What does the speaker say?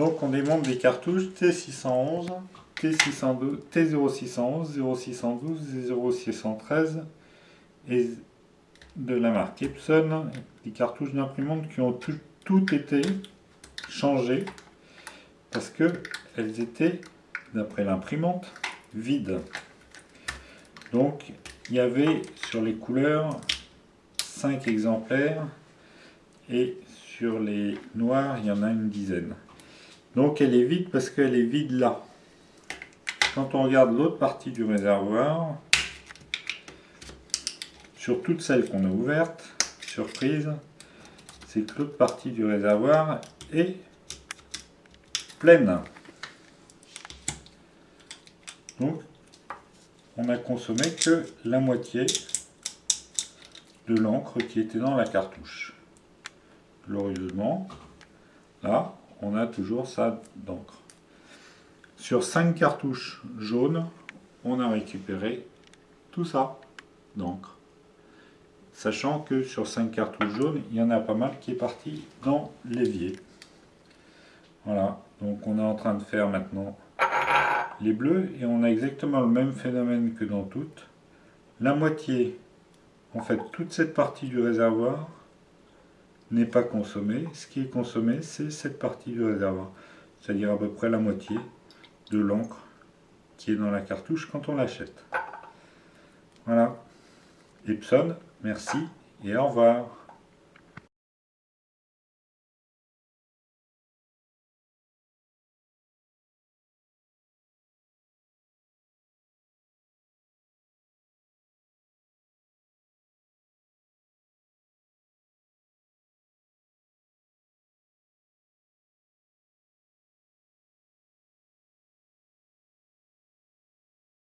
Donc on démonte des cartouches T611, T602, T0611, 0612 et 0613 et de la marque Epson, des cartouches d'imprimante qui ont tout, été changées parce que elles étaient, d'après l'imprimante, vides. Donc il y avait sur les couleurs 5 exemplaires et sur les noirs il y en a une dizaine. Donc elle est vide parce qu'elle est vide là. Quand on regarde l'autre partie du réservoir, sur toutes celles qu'on a ouvertes, surprise, c'est que l'autre partie du réservoir est pleine. Donc on a consommé que la moitié de l'encre qui était dans la cartouche. Glorieusement, là, on a toujours ça d'encre. Sur 5 cartouches jaunes, on a récupéré tout ça d'encre. Sachant que sur 5 cartouches jaunes, il y en a pas mal qui est parti dans l'évier. Voilà, donc on est en train de faire maintenant les bleus et on a exactement le même phénomène que dans toutes. La moitié, en fait toute cette partie du réservoir n'est pas consommée. Ce qui est consommé, c'est cette partie du réservoir, c'est-à-dire à peu près la moitié de l'encre qui est dans la cartouche quand on l'achète. Voilà. Epson, merci et au revoir.